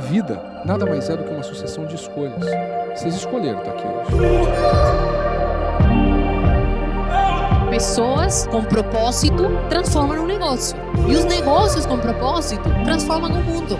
vida nada mais é do que uma sucessão de escolhas. Vocês escolheram tá, estar aqui hoje. Pessoas com propósito transformam um negócio. E os negócios com propósito transformam o mundo.